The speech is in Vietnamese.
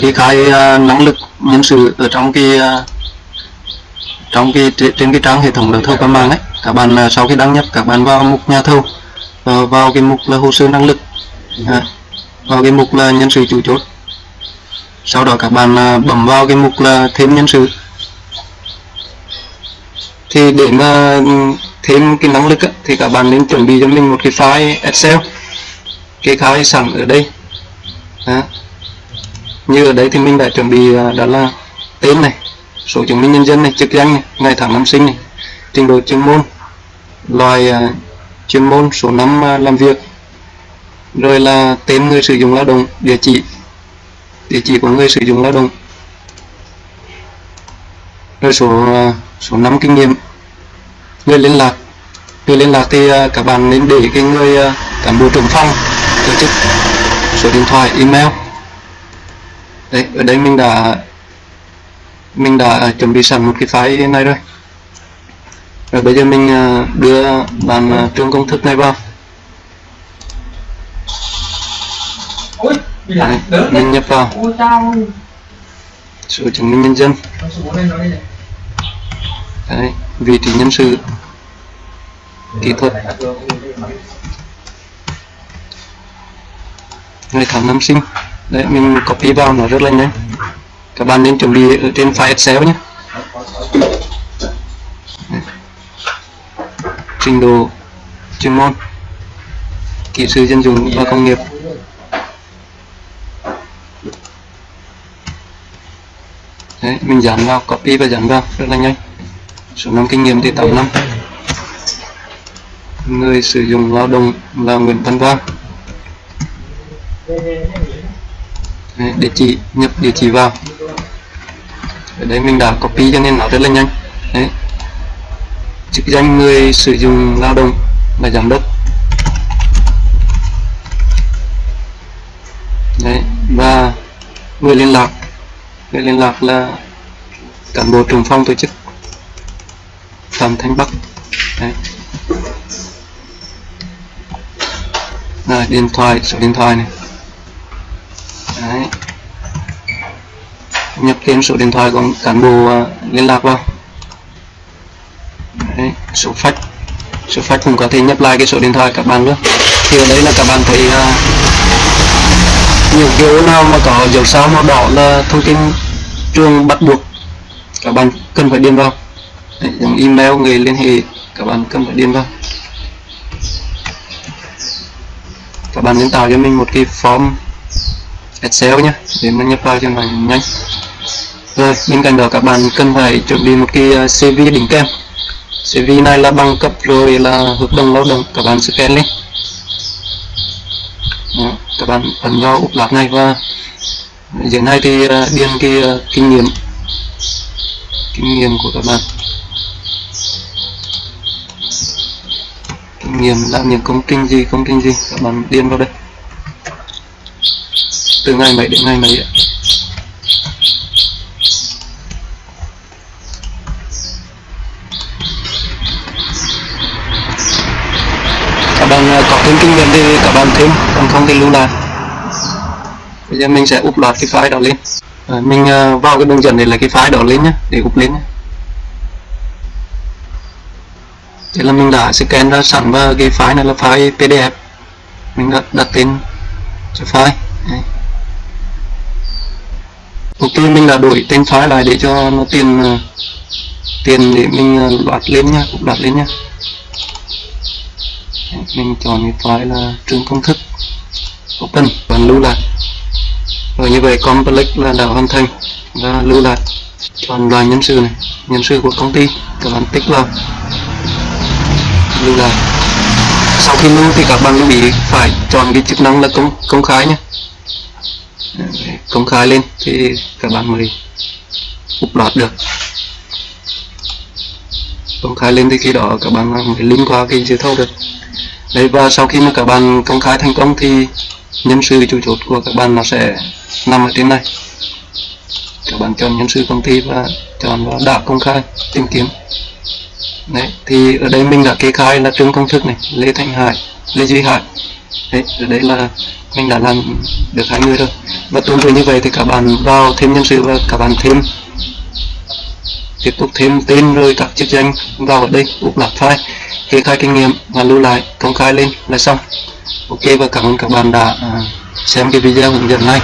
kê khai à, năng lực nhân sự ở trong cái à, trong cái trên cái trang hệ thống đấu thầu qua mạng ấy các bạn à, sau khi đăng nhập các bạn vào mục nhà thầu vào, vào cái mục là hồ sơ năng lực à, vào cái mục là nhân sự chủ chốt sau đó các bạn bấm vào cái mục là thêm nhân sự thì để mà ừ, thêm cái năng lực á, thì các bạn nên chuẩn bị cho mình một cái file Excel kê khai sẵn ở đây đó như ở đây thì mình đã chuẩn bị à, đó là tên này, số chứng minh nhân dân này, chức danh này, ngày tháng năm sinh này, trình độ chuyên môn, loại à, chuyên môn số năm à, làm việc, rồi là tên người sử dụng lao động, địa chỉ địa chỉ của người sử dụng lao động, rồi số số năm kinh nghiệm, người liên lạc, người liên lạc thì các bạn nên để cái người cán bộ trưởng phòng tổ chức số điện thoại, email đấy ở đây mình đã mình đã chuẩn bị sẵn một cái file này rồi. Rồi bây giờ mình đưa bạn trường công thức này vào. Đấy, mình nhập vào. Số chứng minh nhân dân. Đấy, vị trí nhân sự. Kỹ thuật. Ngày tháng năm sinh đấy, mình copy vào nó rất là nhanh. Các bạn nên chuẩn bị ở trên file Excel nhé. Trình độ chuyên môn, kỹ sư dân dụng và công nghiệp. Đấy, mình dán vào, copy và dán vào, rất là nhanh. Số năm kinh nghiệm thì 8 năm. Người sử dụng lao động là Nguyễn Văn Quang. Đấy, địa chỉ nhập địa chỉ vào ở đây mình đã copy cho nên nó rất là nhanh Đấy. chức danh người sử dụng lao động là giám đốc Đấy. và người liên lạc người liên lạc là cán bộ trưởng phòng tổ chức Phạm Thanh Bắc Đấy. Rồi, điện thoại số điện thoại này Đấy nhập thêm số điện thoại của cán bộ à, liên lạc vào. Đấy. số fax. Số fax cũng có thể nhập lại cái số điện thoại các bạn nữa thì ở đây là các bạn thấy uh, nhiều dấu nào mà có dấu sao màu đỏ là thông tin trường bắt buộc các bạn cần phải điền vào. Đấy, giống email người liên hệ các bạn cần phải điền vào. Các bạn nên tạo cho mình một cái form Excel nhé để mình nhập vào cho mình nhanh rồi bên cạnh đó các bạn cần phải chuẩn bị một cái ờ, CV đỉnh kèm. CV này là bằng cấp rồi là hợp đồng lao động các bạn scan lên. Đó, các bạn ấn vào úp lát này và dưới này thì ờ, điền cái ờ, kinh nghiệm. Kinh nghiệm của các bạn. Kinh nghiệm làm những công trình gì công trình gì các bạn điền vào đây. Từ ngày mấy đến ngày mấy ạ? Các bạn à, có thêm kinh nghiệm thì các bạn thêm còn không thì lưu lại. Bây giờ mình sẽ úp loạt cái file đó lên. À, mình à, vào cái đường dẫn để lấy cái file đó lên nhé để úp lên nhé. thế là mình đã scan ra sẵn và cái file này là file pdf. Mình đã đặt tên cho file. Đây. ok mình đã đổi tên file lại để cho nó tiền à, tiền để mình loạt lên nhá loạt lên nhá mình chọn cái file là trường công thức, open và lưu lại. Rồi như vậy, complex là đã hoàn thành và lưu lại. Chọn loại nhân sự này, nhân sự của công ty, các bạn tích vào, lưu lại. Sau khi lưu thì các bạn lưu ý phải chọn cái chức năng là công công khai nhé. Công khai lên thì các bạn mới upload được. Công khai lên thì khi đó các bạn mới link qua cái dự thầu được đấy, và sau khi mà các bạn công khai thành công thì nhân sự chủ chốt của các bạn nó sẽ nằm ở trên này. Các bạn chọn nhân sự công ty và chọn vào đã công khai, tìm kiếm. Đấy, thì ở đây mình đã kê khai là trương công thức này, lê thanh hải, lê duy hải. Đấy, ở đây là mình đã làm được hai người rồi. Và tương tự như vậy thì các bạn vào thêm nhân sự và các bạn thêm, tiếp tục thêm tên rồi các chức danh vào ở đây upload file kê khai kinh nghiệm và lưu lại, công khai lên là xong. Ok, và cảm ơn các bạn đã à, xem cái video hướng dẫn này.